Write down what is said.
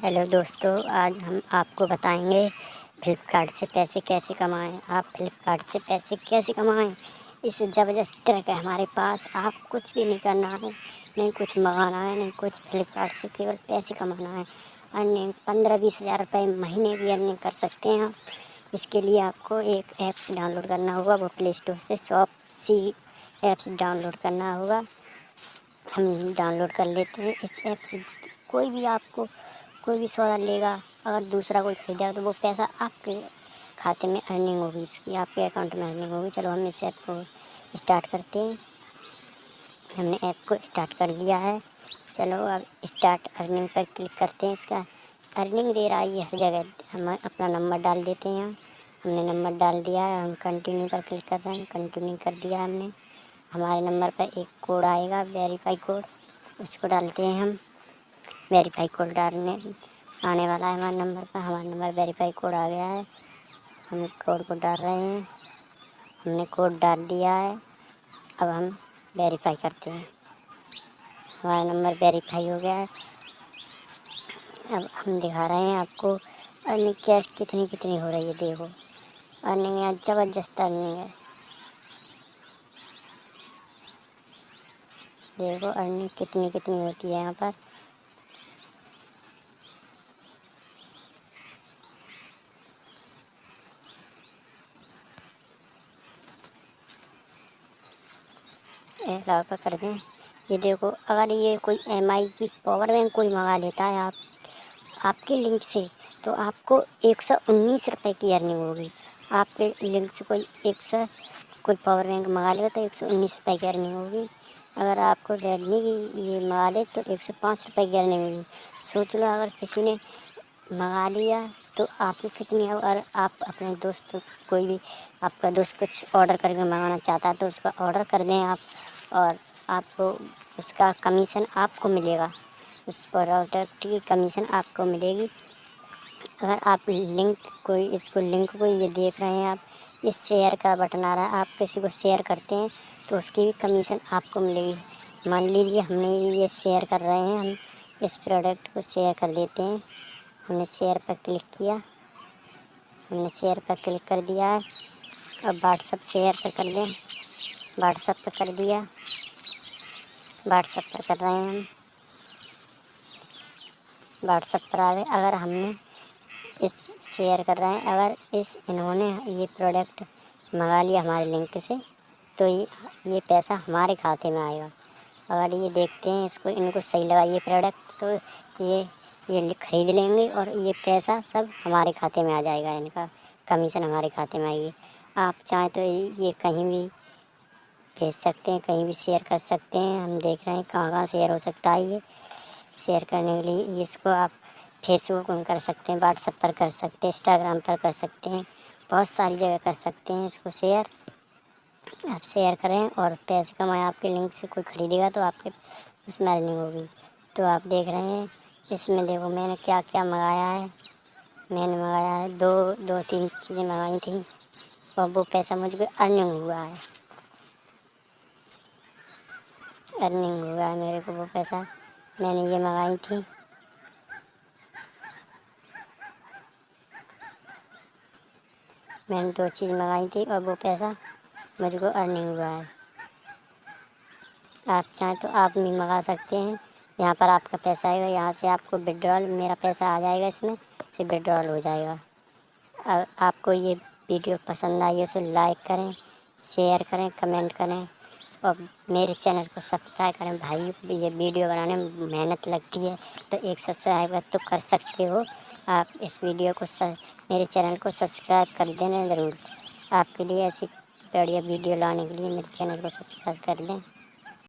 Hello दोस्तों, आज हम आपको बताएँगे फ्लिपकार्ट से पैसे कैसे कमाएँ। आप फ्लिपकार्ट से पैसे कैसे कमाएँ? इस ज़बरदस्त ट्रैक है हमारे पास। आप कुछ भी नहीं करना है, नहीं कुछ मंगाना है, नहीं कुछ फ्लिपकार्ट से केवल पैसे कमाना है। अर्निंग पंद्रह बीस हज़ार रुपये महीने की अर्निंग कर सकते हैं आप। इसके लिए आपको एक ऐप्स डाउनलोड करना होगा, वो प्ले स्टोर से शॉप सी ऐप्स डाउनलोड करना होगा। हम डाउनलोड कर लेते हैं। इस ऐप से कोई भी आपको कोई भी सौदा लेगा, अगर दूसरा कोई खरीदेगा तो वो पैसा आपके खाते में अर्निंग होगी, उसकी, आपके अकाउंट में अर्निंग होगी। चलो, हम इस ऐप को स्टार्ट करते हैं। हमने ऐप को स्टार्ट कर लिया है। चलो, अब स्टार्ट अर्निंग पर क्लिक करते हैं इसका। अर्निंग दे रहा है ये हर जगह। हम अपना नंबर डाल देते हैं यहाँ। हमने नंबर डाल दिया है, हम कंटिन्यू पर क्लिक कर रहे हैं। कंटिन्यू कर दिया हमने। हमारे नंबर पर एक कोड आएगा वेरीफाई कोड उसको डालते हैं हम। वेरीफाई कोड डालने आने वाला है हमारे नंबर पर। हमारा नंबर वेरीफाई कोड आ गया है। हम कोड को डाल रहे हैं। हमने कोड डाल दिया है। अब हम वेरीफाई करते हैं। हमारा नंबर वेरीफाई हो गया है। अब हम दिखा रहे हैं आपको। अर्निंग कैश कितनी कितनी हो रही है, देखो। अर्निंग यहाँ ज़बरदस्त अर्निंग है। देखो, अर्निंग कितनी कितनी होती है यहाँ पर। अलाउ पर कर दें। ये देखो, अगर ये कोई एमआई की पावर बैंक कोई मंगा लेता है आप, आपके लिंक से तो आपको एक सौ उन्नीस रुपये की अर्निंग होगी। आपके लिंक से कोई एक सौ, कोई पावर बैंक मंगा लेगा तो एक सौ उन्नीस रुपये की अर्निंग होगी। अगर आपको रेडमी की ये मंगा ले तो एक सौ पाँच रुपये की अर्निंग होगी। सोच लो, अगर किसी ने मंगा लिया तो आपको कितनी है? और आप अपने दोस्त, कोई भी आपका दोस्त कुछ ऑर्डर करके मंगाना चाहता है तो उसका ऑर्डर कर दें आप। और आपको उसका कमीशन आपको मिलेगा। उस प्रोडक्ट की कमीशन आपको मिलेगी। अगर आप लिंक कोई, इसको लिंक को ये देख रहे हैं आप, इस शेयर का बटन आ रहा है, आप किसी को शेयर करते हैं तो उसकी भी कमीशन आपको मिलेगी। मान लीजिए हमने ये शेयर कर रहे हैं, हम इस प्रोडक्ट को शेयर कर देते हैं। हमने शेयर पर क्लिक किया। हमने शेयर पर क्लिक कर दिया। अब व्हाट्सअप शेयर पर कर दें। व्हाट्सअप पर कर दिया। व्हाट्सअप पर कर रहे हैं हम। व्हाट्सअप पर अगर हमने इस शेयर कर रहे हैं, अगर इस इन्होंने ये प्रोडक्ट मंगा लिया हमारे लिंक से तो ये ये पैसा हमारे खाते में आएगा। अगर ये देखते हैं इसको, इनको सही लगा ये प्रोडक्ट तो ये ये ख़रीद लेंगे और ये पैसा सब हमारे खाते में आ जाएगा, इनका कमीशन हमारे खाते में आएगी। आप चाहें तो ये कहीं भी भेज सकते हैं, कहीं भी शेयर कर सकते हैं। हम देख रहे हैं कहाँ कहाँ शेयर हो सकता है ये। शेयर करने के लिए इसको आप फेसबुक में कर सकते हैं व्हाट्सएप पर कर सकते हैं इंस्टाग्राम पर कर सकते हैं। बहुत सारी जगह कर सकते हैं इसको शेयर आप शेयर करें और पैसे कमाएँ। आपके लिंक से कोई ख़रीदेगा तो आपके उसमें अर्निंग होगी। तो आप देख रहे हैं, इसमें देखो मैंने क्या क्या मंगाया है। मैंने मंगाया है दो दो, तीन चीज़ें मंगाई थी। और वो पैसा मुझको अर्निंग हुआ है। अर्निंग हुआ है मेरे को वो पैसा। मैंने ये मंगाई थी। मैंने दो चीज़ मंगाई थी और वो पैसा मुझको अर्निंग हुआ है। आप चाहें तो आप भी मंगा सकते हैं। यहाँ पर आपका पैसा आएगा, यहाँ से आपको विड्रॉल मेरा पैसा आ जाएगा इसमें, फिर विड्रॉल हो जाएगा। और आपको ये वीडियो पसंद आई है, उसे लाइक करें शेयर करें कमेंट करें। और मेरे चैनल को सब्सक्राइब करें। भाई, ये वीडियो बनाने में मेहनत लगती है तो एक सब्सक्राइब तो कर सकते हो। आप इस वीडियो को मेरे चैनल को सब्सक्राइब कर देना ज़रूर। आपके लिए ऐसी बढ़िया वीडियो लाने के लिए मेरे चैनल को सब्सक्राइब कर दें।